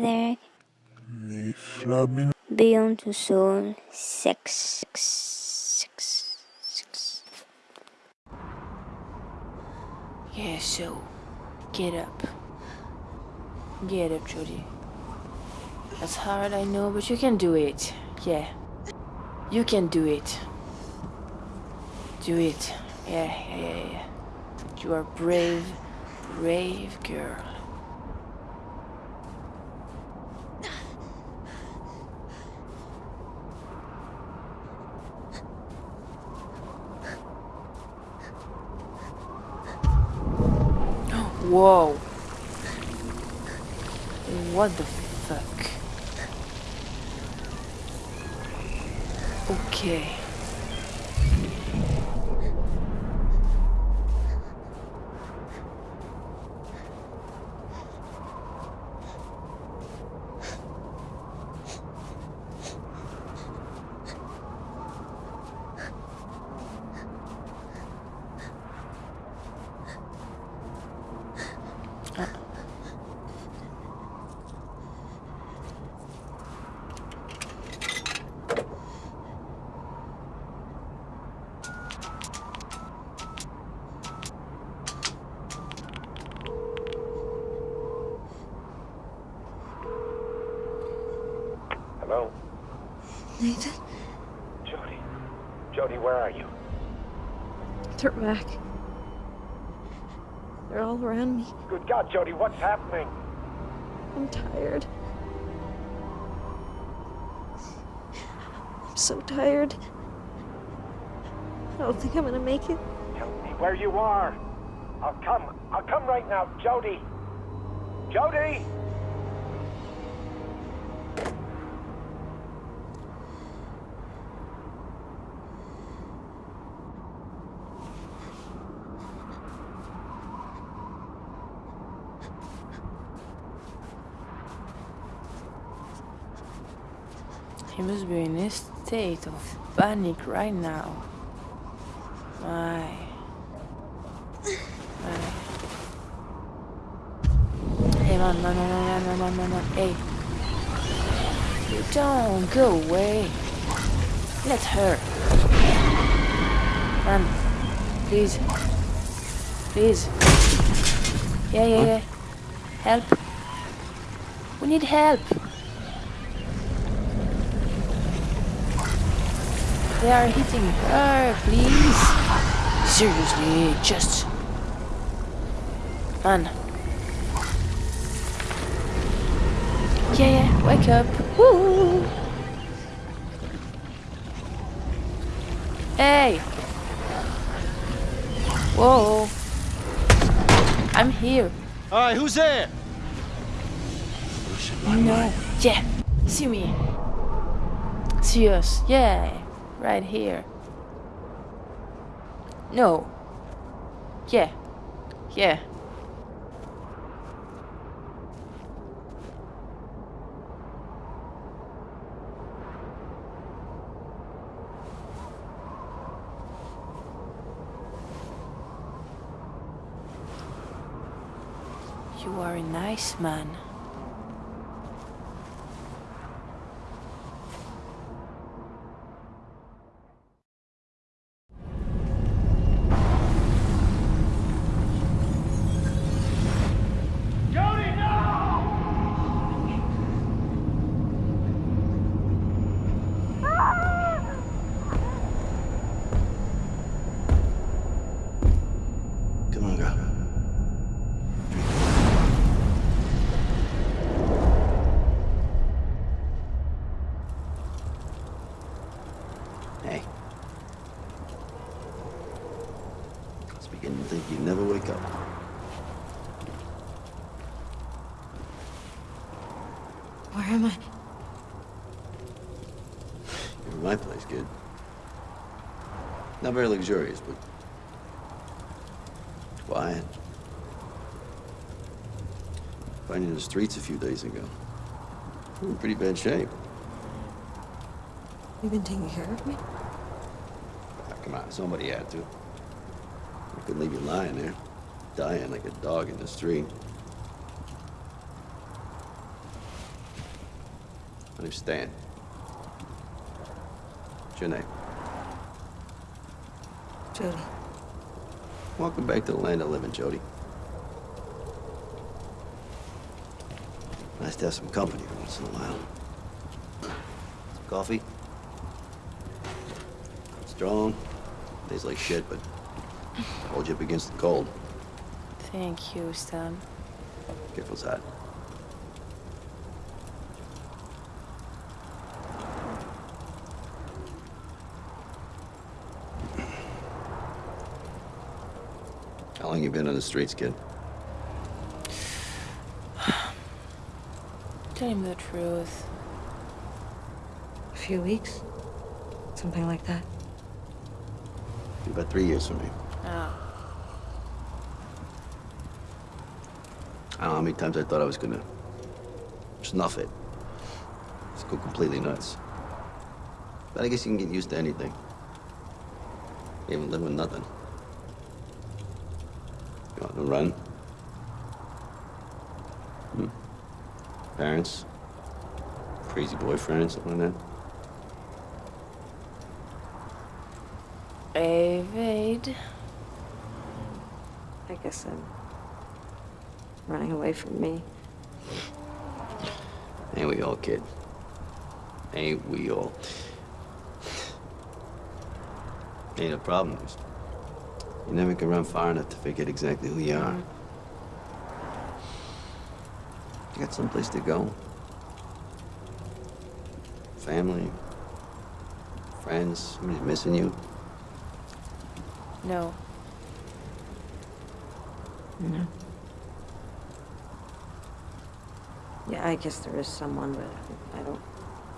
together beyond the soul. Sex, sex, sex, sex. Yeah, so get up. Get up, Jodie. That's hard, I know, but you can do it. Yeah. You can do it. Do it. Yeah, yeah, yeah, yeah. You are brave, brave girl. Whoa. What the fuck? Okay. Hello? Nathan, Jodie? Jodie, where are you? they're back. They're all around me. Good God, Jodie, what's happening? I'm tired. I'm so tired. I don't think I'm gonna make it. Tell me where you are. I'll come. I'll come right now, Jodie. Jodie! must be in a state of panic right now. My. My. Hey, man, man, man, man, man, man, man, hey. You don't go away. Let her. Man, please. Please. Yeah, yeah, yeah. Help. We need help. They are hitting her, please. Seriously, just... Man. Yeah, yeah, wake up. Woo! Hey! Whoa! I'm here. All right, who's there? No. Yeah. See me. See us. Yeah. Right here. No. Yeah. Yeah. You are a nice man. Jodie, no! Come on, girl. Hey. I was beginning to think you'd never wake up. Where am I? You're in my place, kid. Not very luxurious, but quiet. In the streets a few days ago. In pretty bad shape. You've been taking care of me? Ah, come on, somebody had to. I couldn't leave you lying there, dying like a dog in the street. Stan. What's your name? Jodie. Welcome back to the land of living, Jodie. Nice to have some company once in a while. Some coffee? Strong. Tastes like shit, but hold you up against the cold. Thank you, Stan. Careful's hot. How long you been on the streets, kid? Tell him the truth. A few weeks? Something like that. About three years for me. Ah, I don't know how many times I thought I was gonna snuff it. Just go completely nuts. But I guess you can get used to anything. Even live with nothing. Run? Hmm? Parents? Crazy boyfriend, something like that? evade. I guess I'm running away from me. Ain't we all, kid? Ain't we all? Ain't a problem. Just You never can run far enough to forget exactly who you are. You got someplace to go. Family. Friends. Somebody's missing you. No. No. Yeah, I guess there is someone, but I don't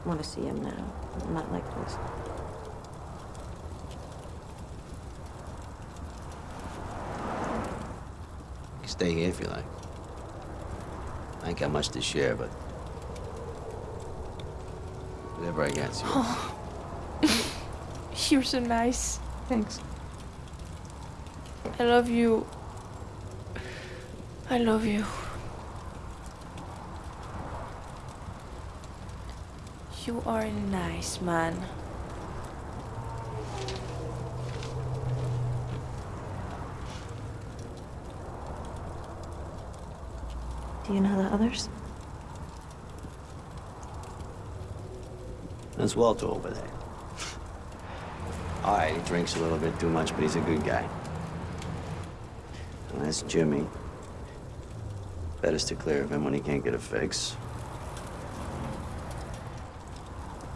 want to see him now. Not like this. You can stay here if you like. I ain't got much to share, but whatever I got's oh. yours. You're so nice. Thanks. I love you. I love you. You are a nice man. Do you know the others? That's Walter over there. All right, he drinks a little bit too much, but he's a good guy. And that's Jimmy. Better to clear of him when he can't get a fix.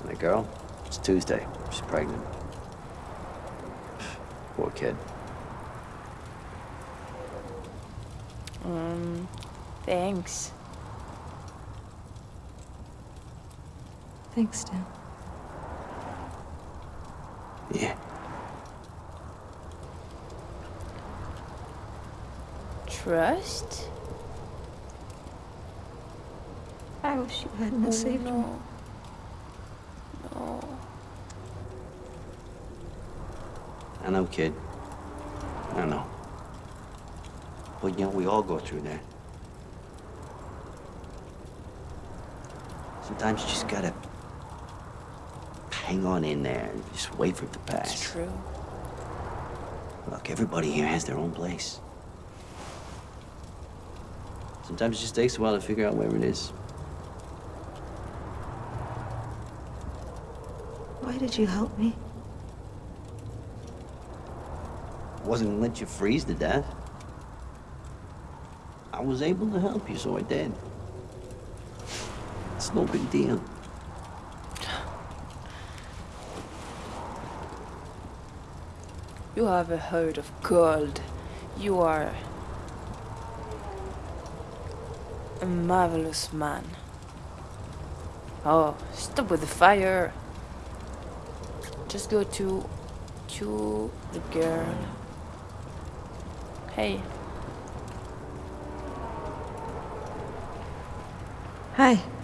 And the girl? It's Tuesday. She's pregnant. Poor kid. Um, thanks. Thanks, Dan. Yeah. Trust? I wish you hadn't Oh, saved me. no. No. I know, kid. I know. But, you know, we all go through that. Sometimes you just gotta hang on in there and just wait for it to pass. It's true. Look, everybody here has their own place. Sometimes it just takes a while to figure out where it is. Why did you help me? I wasn't gonna let you freeze to death. I was able to help you, so I did. It's no big deal. You have a heart of gold. You are a marvelous man. Oh, stop with the fire. Just go to to the girl. Hey, Hi. Hi.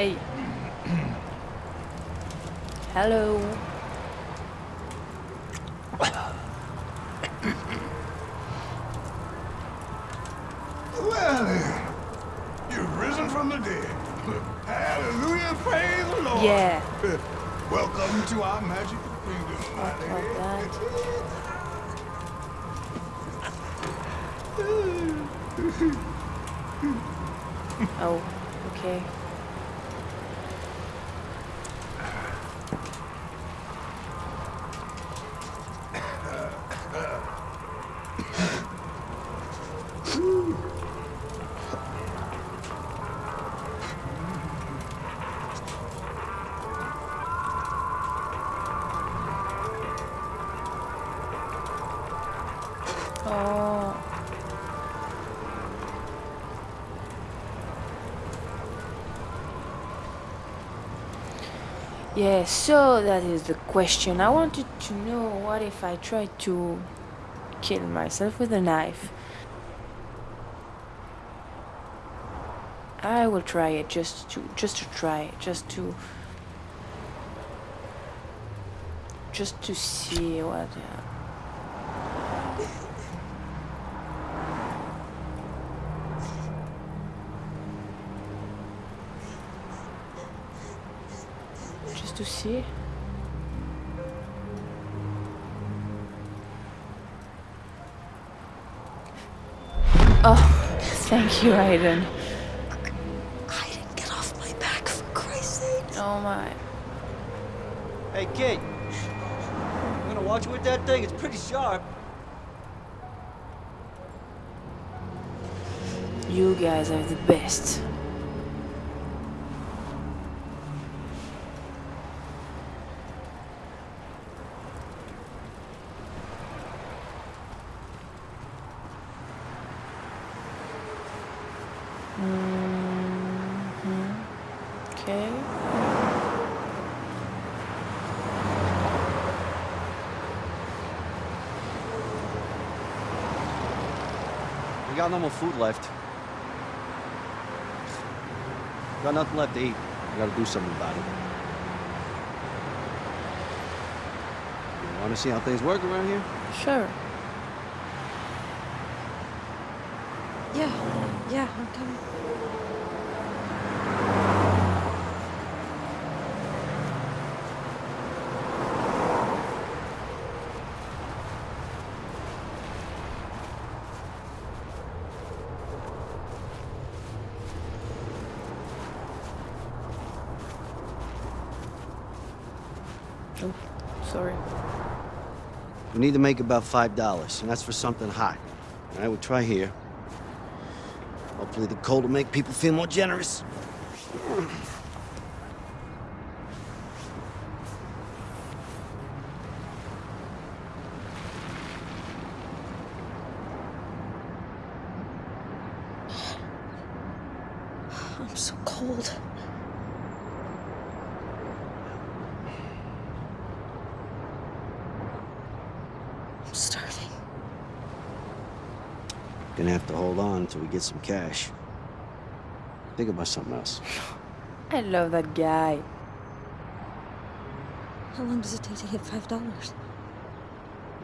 Hey. Hello. Yeah, so that is the question. I wanted to know what if I tried to kill myself with a knife? I will try it just to just to try just to just to see what uh, just to see. Oh, thank you, Aiden. I didn't get off my back, for Christ's sake. Oh my. Hey, kid. I'm gonna watch with that thing? It's pretty sharp. You guys are the best. Mhm. Okay. We got no more food left. Got nothing left to eat. We gotta do something about it. You wanna see how things work around here? Sure. Yeah, yeah, I'm coming. Oh, sorry. We need to make about five dollars, and that's for something hot. All right, we'll try here. Hopefully the cold will make people feel more generous. I'm so cold. I'm starving. Gonna have to hold on until we get some cash. Think about something else. I love that guy. How long does it take to hit five dollars?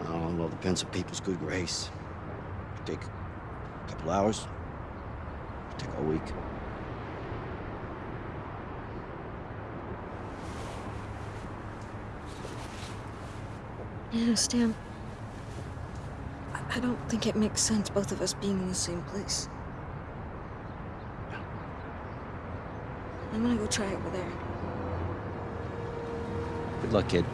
I don't know, depends on people's good grace. Could take a couple hours. Could take a week. You know, Stan. I- I don't think it makes sense both of us being in the same place. I'm gonna go try over there. Good luck, kid.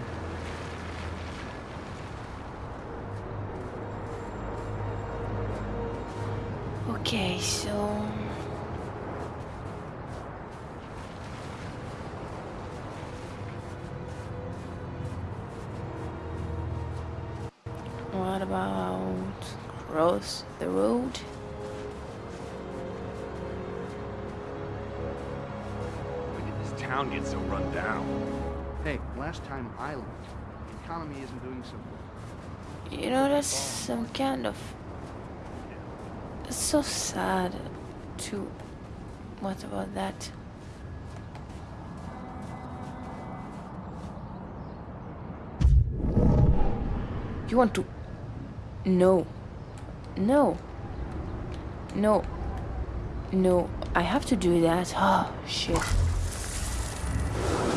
Okay, so. What about cross the road. When did this town get so run down? Hey, last time I looked, the economy isn't doing so well. You know, that's some kind of... It's so sad, too. What about that? You want to... know? No. No. No. I have to do that. Oh, shit.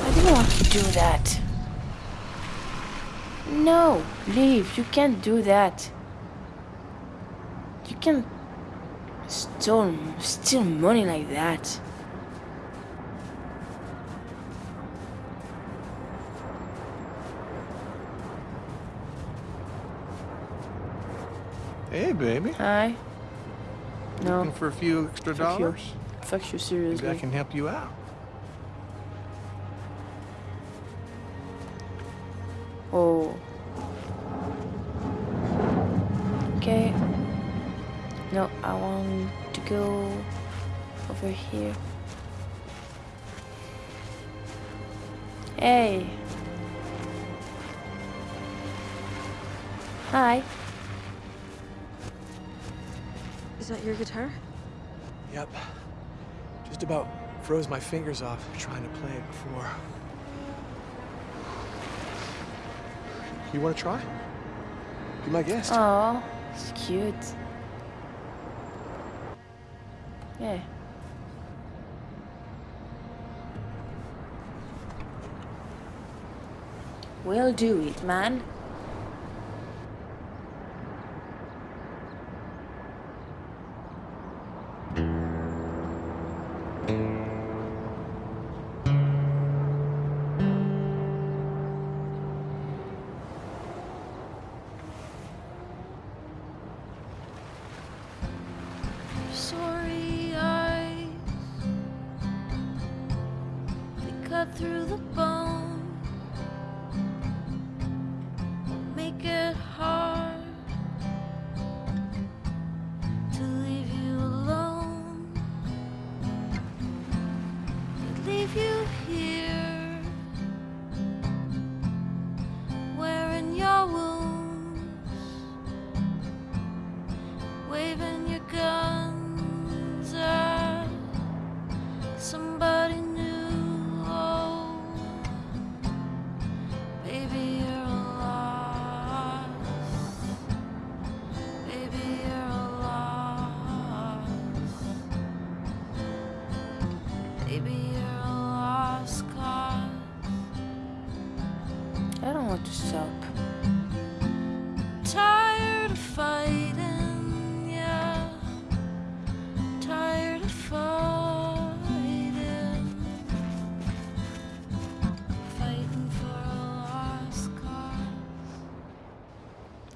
I didn't want to do that. No. Leave. You can't do that. You can't steal, steal money like that. Hey, baby. Hi. No. Looking for a few extra Fuck you. dollars? Fuck you, Maybe seriously. I can help you out. Oh. Okay. No, I want to go over here. Froze my fingers off trying to play it before. You want to try? Be my guest. Oh, it's cute. Yeah. We'll do it, man.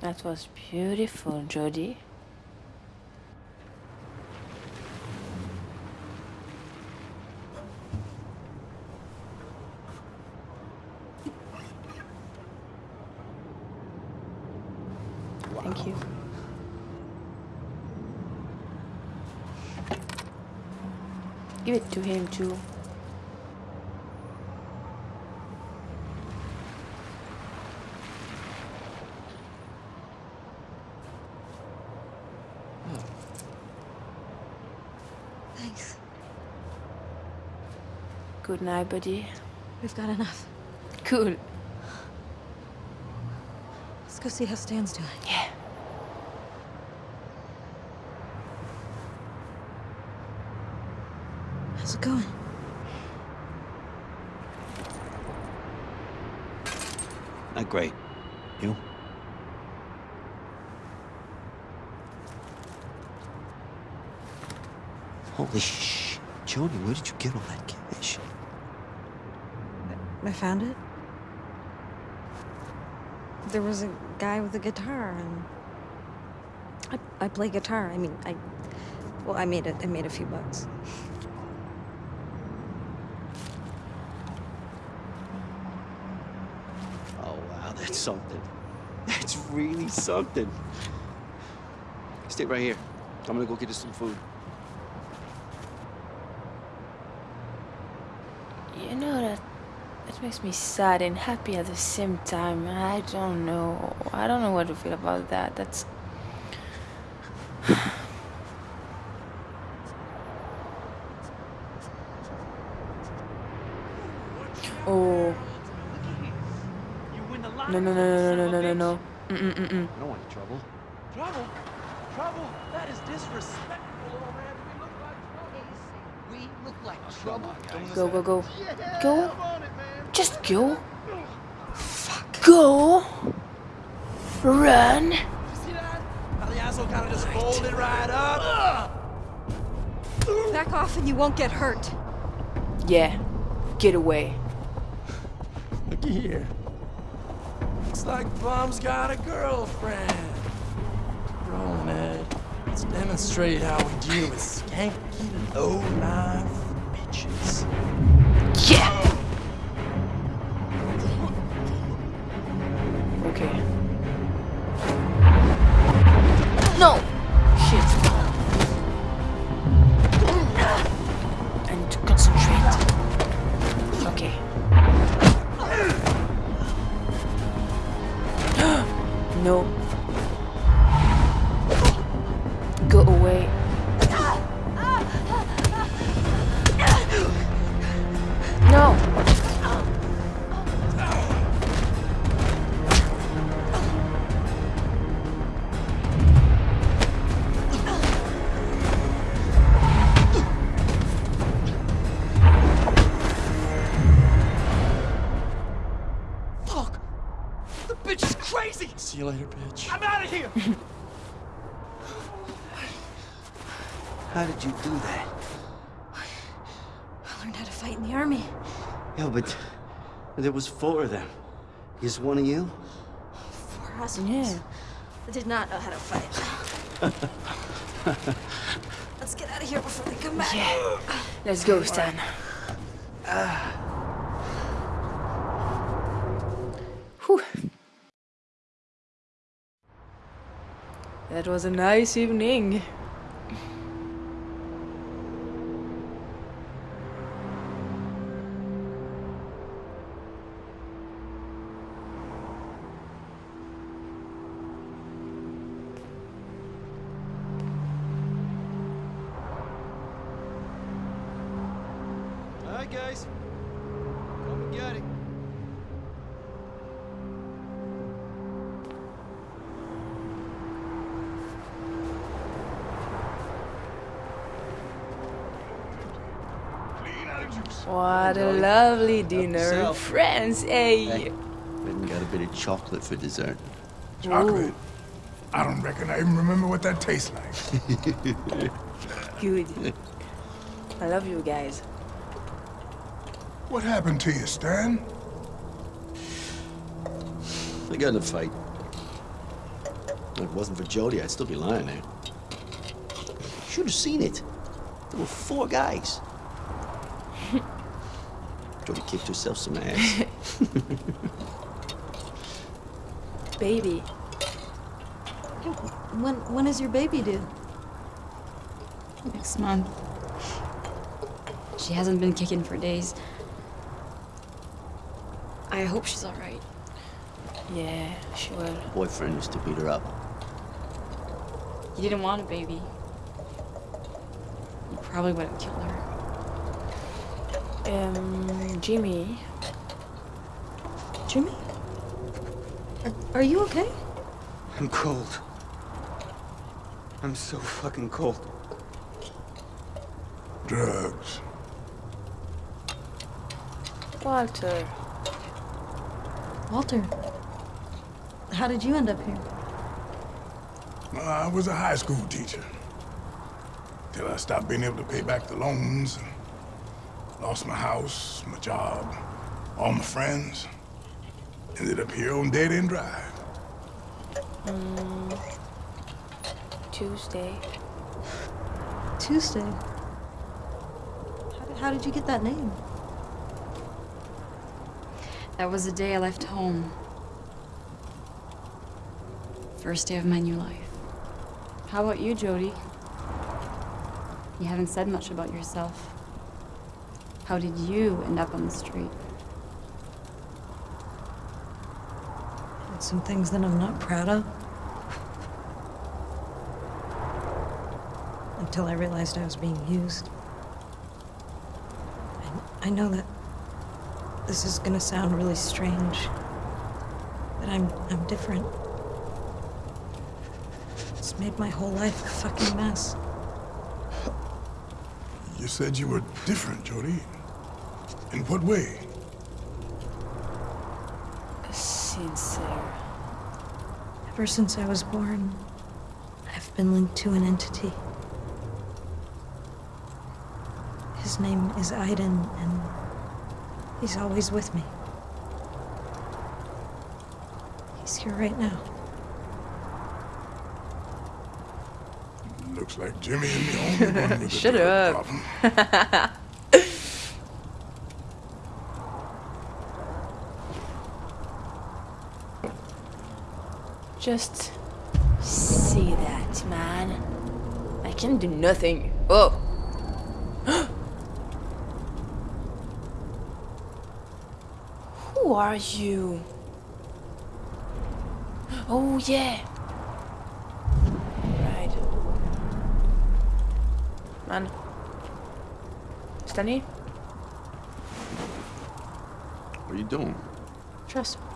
That was beautiful, Jodie. Thank you. Give it to him too. Thanks. Good night, buddy. We've got enough. Cool. Let's go see how Stan's doing. Yeah. How's it going? Not great. You? Holy sh! Jodie, where did you get all that cash? I found it. There was a guy with a guitar, and I, I play guitar. I mean, I well, I made it. I made a few bucks. Oh, wow, that's something. That's really something. Stay right here. I'm gonna go get us some food. You know that that makes me sad and happy at the same time. I don't know. I don't know what to feel about that. That's Oh. No no no no no no no no no. Mm-mm-mm. I don't want trouble. Trouble? Trouble? That is disrespectful, old man. We look like trouble. Oh go, go, go. Go. Just go. Fuck. Go. Run. See that? How the asshole kind of just folded right up. Back off and you won't get hurt. Yeah. Get away. Looky here. Looks like Bum's got a girlfriend. Rolling Ed. Let's demonstrate how we deal with skanky low-life Okay. No. In the army. Yeah, but there was four of them. Is one of you? For us. Yeah. I did not know how to fight. Let's get out of here before they come back. Yeah. Let's go, Stan. Whew. That was a nice evening. What a lovely dinner. Friends, hey. Hey. Even got a bit of chocolate for dessert. Chocolate. I don't reckon I even remember what that tastes like. Good. I love you guys. What happened to you, Stan? I got in a fight. If it wasn't for Jodie, I'd still be lying there. Should have seen it. There were four guys. Jodie kicked herself some ass. Baby. When when is your baby due? Next month. She hasn't been kicking for days. I hope she's alright. Yeah, she will. Boyfriend used to beat her up. You didn't want a baby. You probably would have killed her. Um, Jimmy. Jimmy? Are, are you okay? I'm cold. I'm so fucking cold. Drugs. Walter. Walter. How did you end up here? Well, I was a high school teacher. Till I stopped being able to pay back the loans. And lost my house, my job, all my friends. Ended up here on Dead End Drive. Mm, Tuesday. Tuesday. How did, how did you get that name? That was the day I left home. First day of my new life. How about you, Jodie? You haven't said much about yourself. How did you end up on the street? Did some things that I'm not proud of. Until I realized I was being used. I, I know that this is gonna sound really strange, but I'm I'm different. It's made my whole life a fucking mess. You said you were different, Jodie. In what way? Sincere. Ever since I was born, I've been linked to an entity. His name is Aiden, and he's always with me. He's here right now. Looks like Jimmy and the only one with a Shut drug up. problem. Just see that, man. I can do nothing. Oh. Who are you? Oh, yeah. Right. Man. Stanley? What are you doing? Trust. Hey,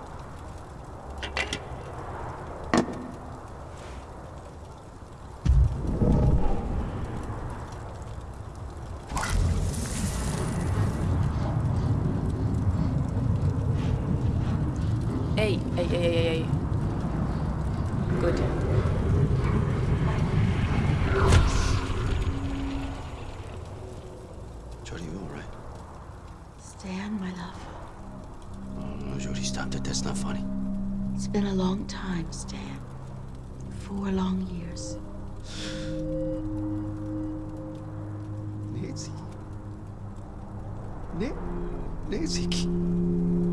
Nancy,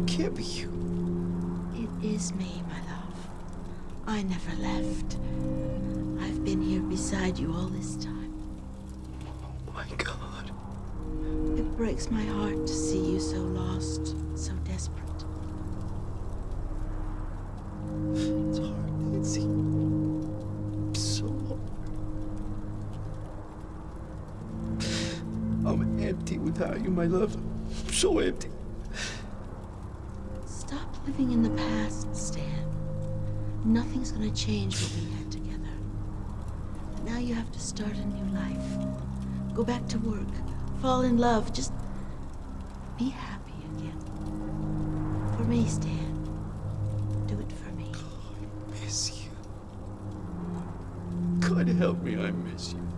can't be you. It is me, my love. I never left. I've been here beside you all this time. Oh, my God. It breaks my heart to see you so lost, so desperate. It's hard, Nancy. So hard. I'm empty without you, my love. So empty. Stop living in the past, Stan. Nothing's gonna change what we had together. Now you have to start a new life. Go back to work. Fall in love. Just be happy again. For me, Stan. Do it for me. I miss you. God help me, I miss you.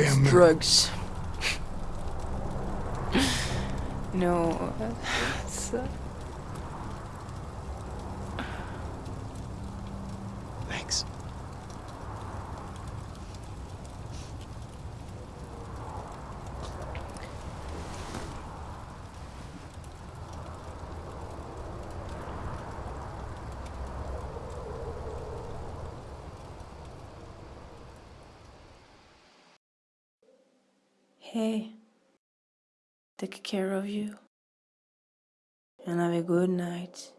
Miracle. Drugs. no. Uh, Thanks. Hey. Take care of you. And have a good night.